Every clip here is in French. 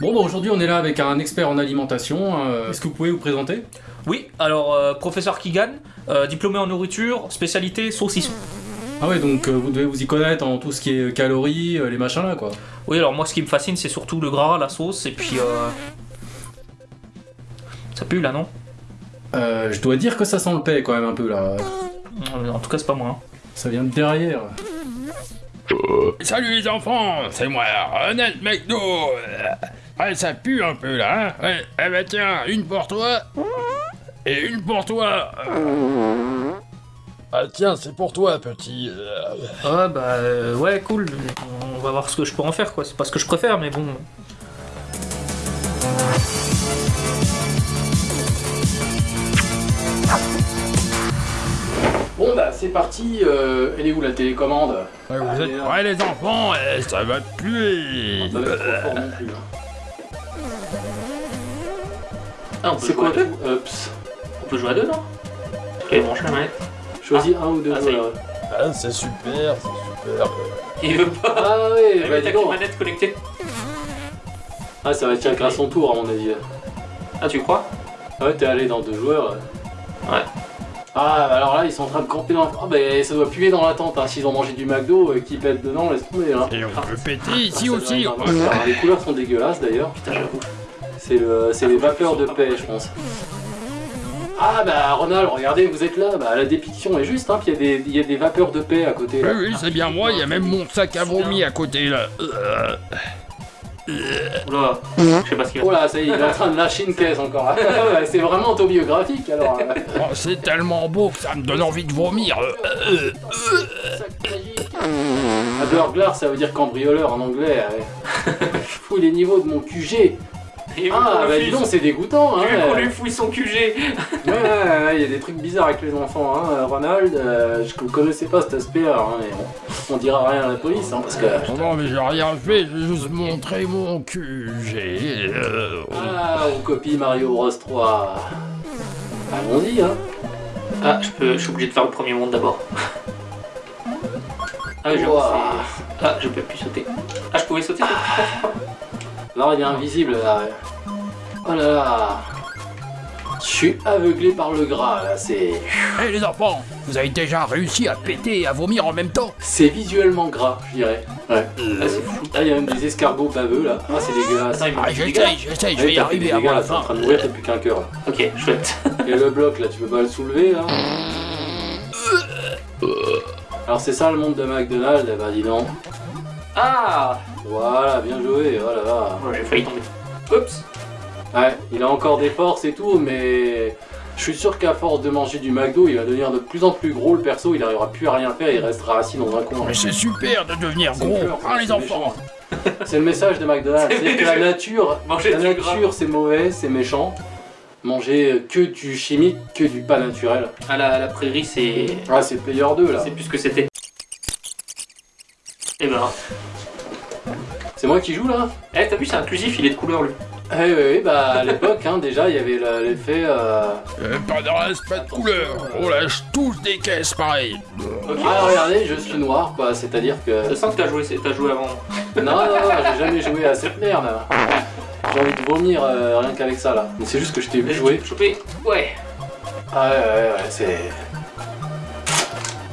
Bon, bah aujourd'hui on est là avec un expert en alimentation. euh, Est-ce que vous pouvez vous présenter? Oui, alors euh, professeur Keegan, euh, diplômé en nourriture, spécialité saucisson. Ah ouais, donc euh, vous devez vous y connaître en tout ce qui est calories, euh, les machins là quoi. Oui, alors moi ce qui me fascine c'est surtout le gras, la sauce et puis... euh, Ça pue là, non? Euh, je dois dire que ça sent le paix quand même un peu là. En tout cas c'est pas moi. hein. Ça vient de derrière. Salut les enfants, c'est moi, Ronald McDo. Ouais, ça pue un peu là, hein Ouais, eh ben tiens, une pour toi. Et une pour toi. Ah tiens, c'est pour toi, petit. Ah bah euh, ouais, cool. On va voir ce que je peux en faire quoi. C'est pas ce que je préfère mais bon... Bon bah c'est parti, euh, elle est où la télécommande? Ouais, vous Allez, êtes prêts les enfants Eh, Ça va puer. Ça va être trop fort non plus. hein. Ah, on peut C'est jouer quoi à deux tout Ups. On peut jouer à deux, non? Ok, branche la manette. Choisis un ou deux. Ah, ça y est. voilà. Ah, c'est super, c'est super. Il veut pas Ah ouais, bah T'as dis qu'une donc. manette connectée Ah ça va être chacun son tour à mon avis. Ah tu crois? Ah ouais, t'es allé dans deux joueurs. Ouais. Ah, bah alors là, ils sont en train de camper dans. Ah, bah ça doit puer dans la tente, hein. S'ils ont mangé du McDo, euh, qui pète dedans, laisse tomber, hein. Et on peut péter Ah, ici aussi. doit être vraiment- Alors, les couleurs sont dégueulasses d'ailleurs. Putain j'avoue. C'est le, c'est les vapeurs de paix, je pense. Ah bah Ronald, regardez, vous êtes là. Bah la dépiction est juste, hein. Puis il y, a des- il y a des vapeurs de paix à côté. Oui, Là. oui, c'est bien moi, il y a même mon sac à vomi à côté là. Euh, Oula, je sais pas ce qu'il Oh là, ça y est, il est en train de lâcher une caisse encore. C'est vraiment autobiographique alors. euh. oh, c'est tellement beau que ça me donne envie de vomir. Burglar, ça veut dire cambrioleur en anglais. ouais. Fous les niveaux de mon QG. Ah bah dis donc, c'est dégoûtant. Hein, Tu veux qu'on lui fouille son QG Ouais, ouais, ouais, il y a des trucs bizarres avec les enfants. Hein. Euh, Ronald, euh, je ne connaissais pas cet aspect-là, hein, mais bon, on dira rien à la police, hein, parce que... Non, mais j'ai rien fait, j'ai juste montré mon QG. Euh, Ah, on copie Mario Bros 3. Allons-y, hein. Ah, je, peux, je suis obligé de faire le premier monde d'abord. Ah, oui, je sais. Ah, je peux plus sauter. Ah, je pouvais sauter Non, il est invisible, là. ouais. Oh là là. Je suis aveuglé par le gras, là, c'est... Hé les enfants, vous avez déjà réussi à péter et à vomir en même temps C'est visuellement gras, je dirais. Ouais. Ah, c'est fou. Là, il y a même des escargots baveux, là. Ah, c'est dégueulasse. Attends, il me Ah, j'essaye, j'essaye, je vais y arriver dégâts, avant là, la t'es en fin. train de mourir, t'as plus qu'un cœur, là. Ok, chouette. Et le bloc là, tu peux pas le soulever là Alors c'est ça le monde de McDonald's, eh ben dis donc. Ah Voilà, bien joué, voilà. là. Ouais, J'ai failli tomber. Oups Ouais, il a encore des forces et tout, mais je suis sûr qu'à force de manger du McDo, il va devenir de plus en plus gros le perso, il arrivera plus à rien faire, il restera assis dans un coin. Mais c'est super de devenir gros, hein les enfants C'est le message de McDonald's, C'est que la nature, Manger la nature c'est mauvais, c'est méchant. Manger que du chimique, que du pas naturel. Ah, la, la prairie, c'est. Ah c'est Player 2 là. C'est plus ce que c'était. Et ben. C'est moi qui joue là Eh, t'as vu, c'est inclusif, il est de couleur lui. Eh oui, oui, bah à l'époque, hein, déjà, il y avait le- l'effet. euh, Euh, Pas de race, pas de couleur On lâche tous des caisses pareilles Ok. Ah, regardez, je suis noir, quoi, c'est-à-dire que. Je sens que t'as joué, t'as joué avant. Non, non, non, j'ai jamais joué à cette merde. J'ai envie de vomir euh, rien qu'avec ça là. Mais c'est juste que je t'ai vu jouer. Chopé. Ouais. Ah, ouais, ouais, ouais, c'est.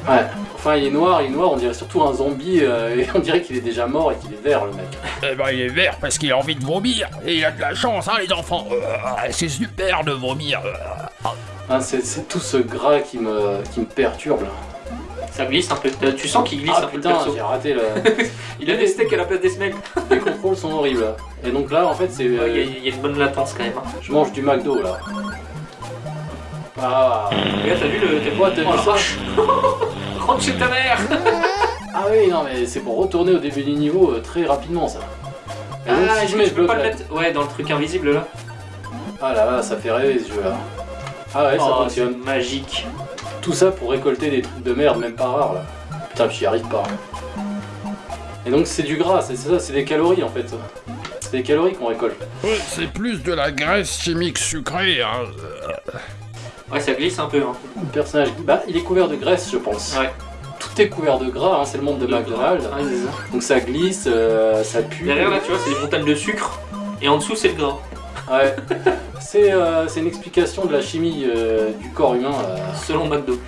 Ouais. Enfin, il est noir, il est noir, on dirait surtout un zombie, euh, et on dirait qu'il est déjà mort et qu'il est vert le mec. Eh ben il est vert parce qu'il a envie de vomir Et il a de la chance, hein les enfants Euh, C'est super de vomir Euh, Hein, c'est tout ce gras qui me, qui me perturbe là. Ça glisse un peu. Tu sens qu'il glisse Ah un peu le putain, perso. j'ai raté le. Il a des steaks à la place des semelles. Les contrôles sont horribles là. Et donc là, en fait, c'est. Il y, a- euh, il y a une bonne latence quand même. hein. Je mange du McDo là. Ah. Regarde, t'as vu le. T'as Quoi, t'as vu ça. Rentre chez ta mère Ah oui, non, mais c'est pour retourner au début du niveau euh, très rapidement ça. Et donc, Ah, si je mets ce peux pas le mettre Ouais, dans le truc invisible là. Ah là là, ça fait rêver ce jeu là. Ah ouais, ça Oh, fonctionne. magique. Tout ça pour récolter des trucs de merde, même pas rares là. Putain, j'y arrive pas. Et donc c'est du gras, c'est ça, c'est des calories en fait. C'est des calories qu'on récolte. Ouais, C'est plus de la graisse chimique sucrée, hein. Ouais, ça glisse un peu. Hein. Le personnage, bah, il est couvert de graisse, je pense. Ouais. Tout est couvert de gras, hein, c'est le monde de McDonald's. Ça. Donc ça glisse, euh, ça pue. Derrière là, tu vois, c'est des montagnes de sucre. Et en dessous, c'est le gras. Ouais. C'est euh, c'est une explication de la chimie euh, du corps humain. Selon McDo.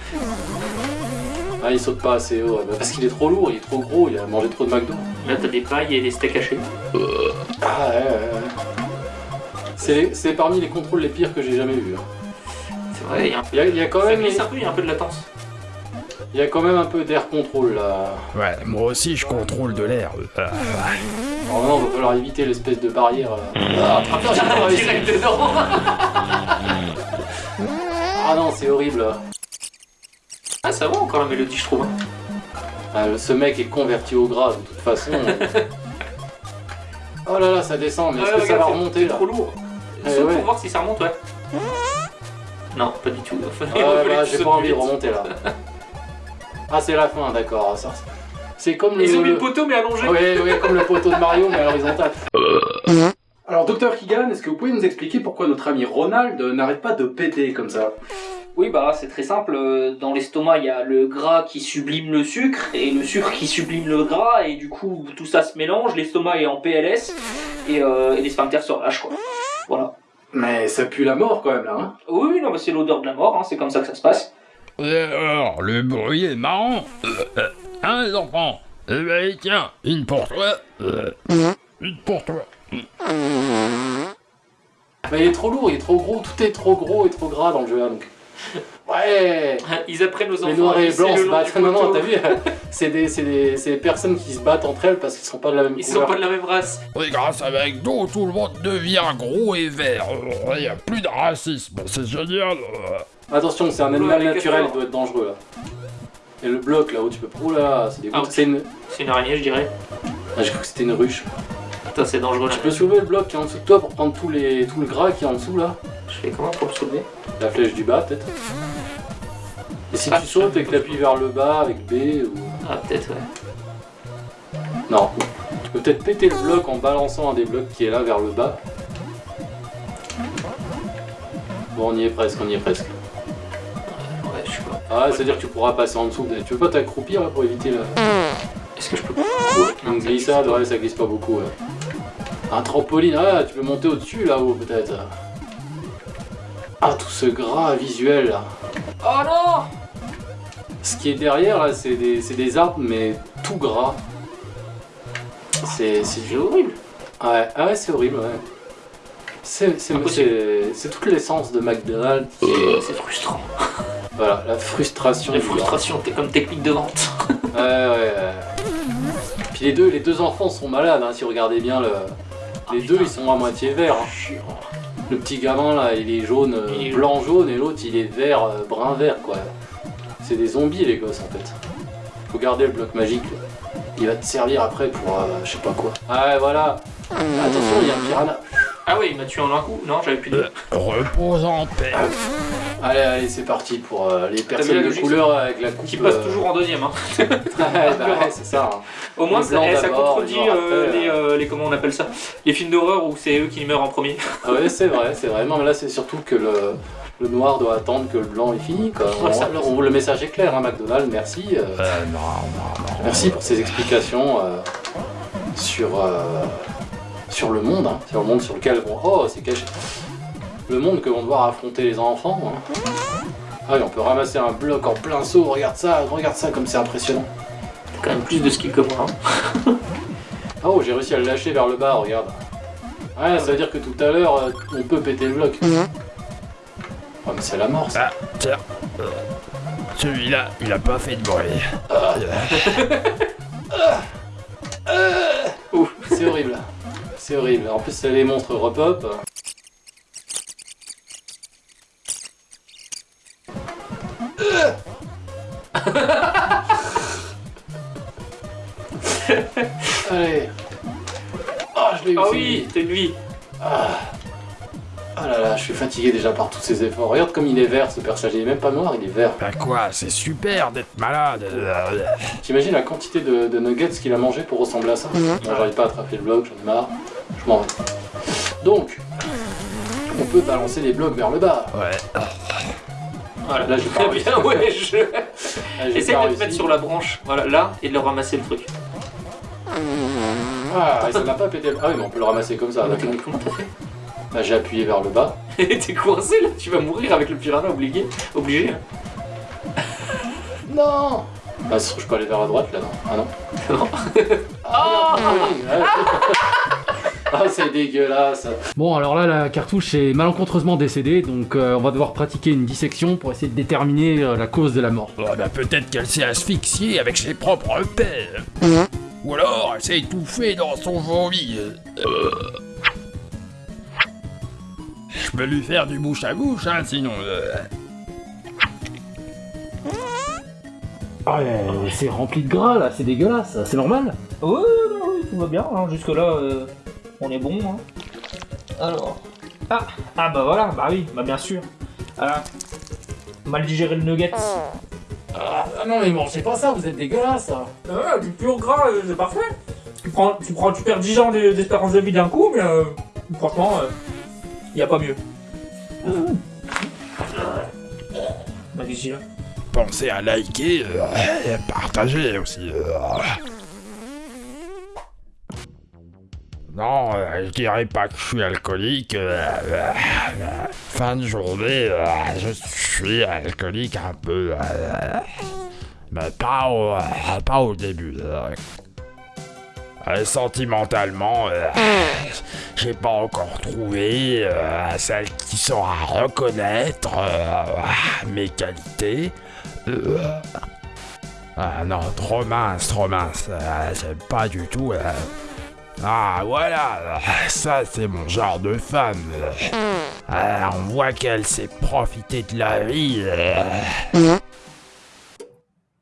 Ah, il saute pas assez haut. Parce qu'il est trop lourd, il est trop gros, il a mangé trop de McDo. Là, t'as des pailles et des steaks hachés. Ah ouais, ouais, ouais. C'est c'est parmi les contrôles les pires que j'ai jamais vus. hein. C'est vrai, il y a y quand Ça même, glisse un peu, il y a un peu de latence. il y a quand même un peu d'air contrôle là. Ouais, moi aussi je contrôle de l'air. Euh, maintenant, il va falloir éviter l'espèce de barrière. euh. Ah. Direct dedans. Ah non, c'est horrible. Ah, ça va encore la mélodie, je trouve. hein. Ah, ce mec est converti au gras de toute façon. oh là là, ça descend, mais est-ce Ouais, que ça va remonter c'est là trop lourd. Ouais, Saute ouais. pour voir si ça remonte, ouais. Non, pas du tout. Ah ouais, bah, j'ai pas envie de remonter là. Ah, c'est la fin, d'accord. C'est comme le. Ils ont mis le- le poteau, mais allongé. Oui, oui, comme le poteau de Mario, mais à l'horizontale. Alors, docteur Kigan, est-ce que vous pouvez nous expliquer pourquoi notre ami Ronald n'arrête pas de péter comme ça? Oui, bah c'est très simple. euh, Dans l'estomac, il y a le gras qui sublime le sucre et le sucre qui sublime le gras et du coup tout ça se mélange. L'estomac est en PLS et, euh, et les sphincters se relâchent quoi. Voilà. Mais ça pue la mort quand même là, hein Oui, oui, non, mais c'est l'odeur de la mort. hein, c'est comme ça que ça se passe. Et alors, le bruit est marrant. Euh, euh, hein, les enfants Eh ben, tiens, une pour toi. euh, une pour toi. Mais il est trop lourd, il est trop gros, tout est trop gros et trop gras dans le jeu là donc. Ouais Ils apprennent aux enfants. Les noirs à et blancs se battent. Non, non, t'as vu C'est des, c'est des, c'est des personnes qui se battent entre elles parce qu'ils sont pas de la même Ils sont couleur. pas de la même race. Et grâce à McDo, tout le monde devient gros et vert. Il n'y a plus de racisme, c'est génial. euh. Attention, c'est un Oula, animal naturel, il doit être dangereux là. Et le bloc là où tu peux. Oh là là, c'est des Ah, C'est une. C'est une araignée, je dirais. Ah, j'ai cru que c'était une ruche. Putain, c'est dangereux. Tu peux soulever le bloc qui est en dessous de toi pour prendre tous les, tout le gras qui est en dessous là Je fais comment pour le soulever? La flèche du bas peut-être Et si Ah, tu sautes et que tu appuies vers le bas avec B ou. Ah, peut-être, ouais. Non. Tu peux peut-être péter le bloc en balançant un des blocs qui est là vers le bas. Bon, on y est presque, on y est presque. Ouais, je sais pas. Ah, c'est-à-dire que tu pourras passer en dessous. Tu veux pas t'accroupir là pour éviter la... Est-ce que je peux une glissade Ouais, ça glisse pas beaucoup. ouais. Un trampoline, ah, tu peux monter au-dessus là-haut peut-être. Ah, tout ce gras visuel là. Oh non Ce qui est derrière là, c'est des, c'est des arbres, mais tout gras. C'est horrible. Ouais, ah ouais, c'est horrible, ouais. C'est toute l'essence de McDonald's. qui C'est est- c'est frustrant. Voilà, la frustration. La frustration, t'es comme technique de vente. Ouais, ouais, ouais. Puis les deux, les deux enfants sont malades, hein, si vous regardez bien le. Les deux, ils sont à moitié verts. hein. Le petit gamin là, il est jaune, euh, Il est blanc jaune, et l'autre, il est vert, euh, brun vert, quoi. C'est des zombies, les gosses, en fait. Faut garder le bloc magique. là. Il va te servir après pour, euh, je sais pas quoi. Ah ouais, voilà. Attention, il y a un piranha. Ah ouais, il m'a tué en un coup. Non, j'avais plus de. Euh, repose en paix. Allez, allez, c'est parti pour euh, les personnes de couleur avec la coupe. Qui passe euh, toujours en deuxième. Hein. ouais, bah ouais, c'est ça. hein. Au moins, ça, eh, ça contredit euh, les, euh, les. Comment on appelle ça Les films d'horreur où c'est eux qui meurent en premier. Ah ouais, c'est vrai, c'est vrai. Non, mais là, c'est surtout que le, le noir doit attendre que le blanc est fini. Quoi. Ouais, ça- On- on- le message est clair, hein, McDonald's, merci. euh, Euh, non, non, non. merci pour ces explications euh, sur, euh, sur le monde, hein, sur le monde sur lequel on... Oh, c'est caché. Le monde que vont devoir affronter les enfants. hein. Ah oui, on peut ramasser un bloc en plein saut, regarde ça, regarde ça comme c'est impressionnant. T'as quand même plus de skill que moi. hein. Oh, j'ai réussi à le lâcher vers le bas, regarde. Ouais, ça veut dire que tout à l'heure, euh, on peut péter le bloc. Oh, mais c'est la mort, ça. Ah, tiens. Euh, Celui-là, il a pas fait de bruit. C'est horrible. C'est horrible. En plus, c'est les monstres repop. Allez. Ah, je l'ai eu. Ah c'est oui, lui. une vie. Ah là là, je suis fatigué déjà par tous ces efforts. Regarde comme il est vert ce personnage. Il est même pas noir, il est vert. Bah quoi, c'est super d'être malade. T'imagines la quantité de, de nuggets qu'il a mangé pour ressembler à ça Bon, j'arrive pas à attraper le bloc, j'en ai marre. Je m'en vais. Donc, on peut balancer les blocs vers le bas. Ouais. Voilà, Là, j'ai pas très réussi. bien, ouais, je. Ah, Essaye de te mettre sur la branche, voilà, là, et de le ramasser le truc. Ah, ça n'a pas pété. Ah oui, mais on peut le ramasser comme ça. Ah, mais comment t'as fait? Là, j'ai appuyé vers le bas. T'es coincé là, tu vas mourir avec le piranha obligé. Obligé. Non Bah, je peux aller vers la droite là, non? Ah non? Non. Ah Ah, c'est dégueulasse. Bon, alors là, la cartouche est malencontreusement décédée, donc euh, on va devoir pratiquer une dissection pour essayer de déterminer euh, la cause de la mort. Oh, bah peut-être qu'elle s'est asphyxiée avec ses propres pères. Ou alors elle s'est étouffée dans son vomi. Euh. Je peux lui faire du bouche à bouche, hein, sinon. euh. Ah, c'est rempli de gras là, c'est dégueulasse, c'est normal Ouais, non, oui, tout va bien. hein. Jusque-là, euh, on est bon. hein. Alors. Ah, ah bah voilà, bah oui, bah bien sûr. Voilà. Mal digéré le nugget. Ah non, mais mangez pas ça, vous êtes dégueulasse Ah, du pur gras, euh, c'est parfait. Tu prends, tu prends, tu perds 10 ans d'e- d'espérance de vie d'un coup, mais euh, franchement, il y a pas mieux. Bah Pensez à liker euh, et à partager aussi. Non, euh, je dirais pas que je suis alcoolique. euh, euh, fin de journée, je suis alcoolique un peu. mais pas au, pas au début. sentimentalement, j'ai pas encore trouvé celle qui saura reconnaître mes qualités. Ah non, trop mince, trop mince. J'aime pas du tout. Ah voilà, ça c'est mon genre de femme. Ah, on voit qu'elle sait profiter de la vie.